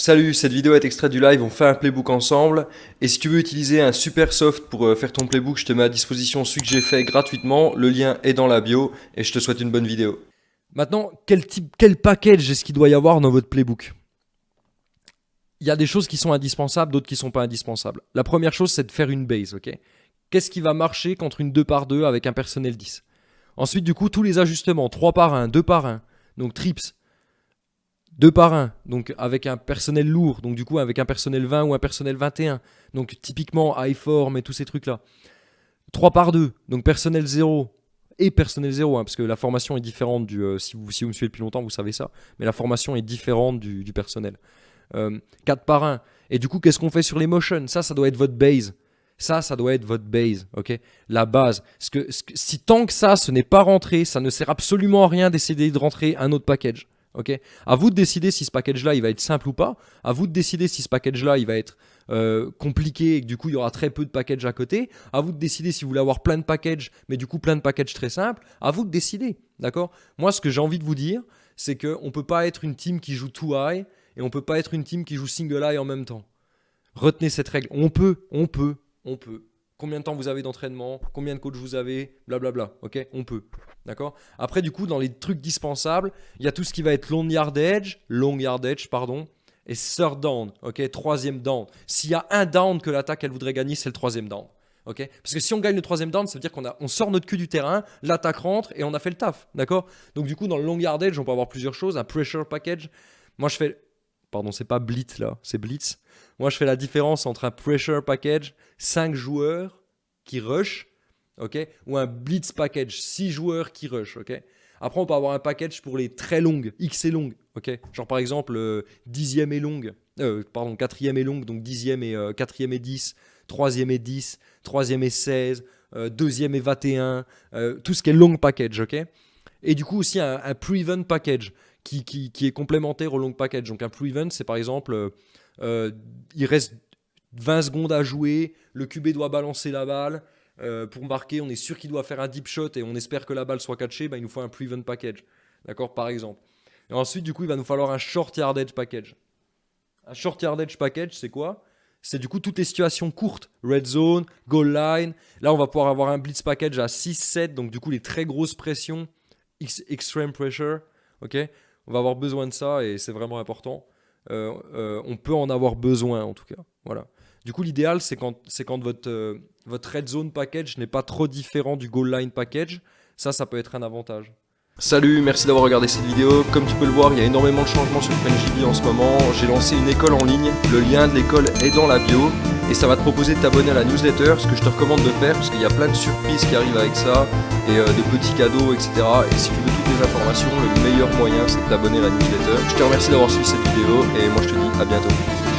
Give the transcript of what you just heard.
Salut, cette vidéo est extraite du live, on fait un playbook ensemble. Et si tu veux utiliser un super soft pour euh, faire ton playbook, je te mets à disposition celui que j'ai fait gratuitement. Le lien est dans la bio et je te souhaite une bonne vidéo. Maintenant, quel type, quel package est-ce qu'il doit y avoir dans votre playbook? Il y a des choses qui sont indispensables, d'autres qui sont pas indispensables. La première chose, c'est de faire une base, ok? Qu'est-ce qui va marcher contre une 2 par 2 avec un personnel 10 Ensuite, du coup, tous les ajustements, 3 par 1, 2 par 1, donc trips, 2 par 1, donc avec un personnel lourd, donc du coup avec un personnel 20 ou un personnel 21, donc typiquement iForm et tous ces trucs-là. 3 par 2, donc personnel 0 et personnel 0, hein, parce que la formation est différente du... Euh, si, vous, si vous me suivez depuis longtemps, vous savez ça, mais la formation est différente du, personnel. 4 euh, par 1, et du coup qu'est-ce qu'on fait sur les motions? Ça, ça doit être votre base. Ça, ça doit être votre base, ok? La base. Parce que, si tant que ça, ce n'est pas rentré, ça ne sert absolument à rien d'essayer de rentrer un autre package. Ok? À vous de décider si ce package-là, il va être simple ou pas. À vous de décider si ce package-là, il va être euh, compliqué et que du coup, il y aura très peu de packages à côté. À vous de décider si vous voulez avoir plein de packages, mais du coup, plein de packages très simples. À vous de décider, d'accord? Moi, ce que j'ai envie de vous dire, c'est qu'on ne peut pas être une team qui joue too high et on ne peut pas être une team qui joue single high en même temps. Retenez cette règle. On peut, on peut, on peut. Combien de temps vous avez d'entraînement? Combien de coachs vous avez? Blablabla. Ok? On peut. D'accord? Après, du coup, dans les trucs dispensables, il y a tout ce qui va être long yardage, long yardage, pardon, et third down. Ok? Troisième down. S'il y a un down que l'attaque elle voudrait gagner, c'est le troisième down. Ok? Parce que si on gagne le troisième down, ça veut dire qu'on on sort notre cul du terrain, l'attaque rentre et on a fait le taf. D'accord? Donc, du coup, dans le long yardage, on peut avoir plusieurs choses. Un pressure package. Moi, je fais Pardon, c'est pas Blitz là, c'est Blitz. Moi, je fais la différence entre un pressure package, 5 joueurs qui rush, ok, ou un blitz package, 6 joueurs qui rush, ok. Après, on peut avoir un package pour les très longues, X et longues, ok. Genre par exemple, 10e euh, et longue, euh, pardon, 4e et longue, donc 10e et 4e euh, et 10, 3e et 10, 3e et 16, 2e et 21, tout ce qui est long package, ok. Et du coup aussi un, un pre-event package qui, qui, est complémentaire au long package. Donc un pre-event, c'est par exemple, euh, euh, il reste 20 secondes à jouer, le QB doit balancer la balle. Euh, pour marquer, on est sûr qu'il doit faire un deep shot et on espère que la balle soit catchée, bah, il nous faut un pre-event package. D'accord, par exemple. Et ensuite, du coup, il va nous falloir un short yardage package. Un short yardage package, c'est quoi? C'est du coup toutes les situations courtes, red zone, goal line. Là, on va pouvoir avoir un blitz package à 6-7, donc du coup les très grosses pressions, extreme pressure, ok? On va avoir besoin de ça et c'est vraiment important. Euh, euh, on peut en avoir besoin en tout cas. Voilà. Du coup, l'idéal, c'est quand, euh, votre red zone package n'est pas trop différent du goal line package. Ça, ça peut être un avantage. Salut, merci d'avoir regardé cette vidéo. Comme tu peux le voir, il y a énormément de changements sur FrenchDB en ce moment. J'ai lancé une école en ligne. Le lien de l'école est dans la bio. Et ça va te proposer de t'abonner à la newsletter, ce que je te recommande de faire, parce qu'il y a plein de surprises qui arrivent avec ça, et de petits cadeaux, etc. Et si tu veux toutes les informations, le meilleur moyen, c'est de t'abonner à la newsletter. Je te remercie d'avoir suivi cette vidéo, et moi je te dis à bientôt.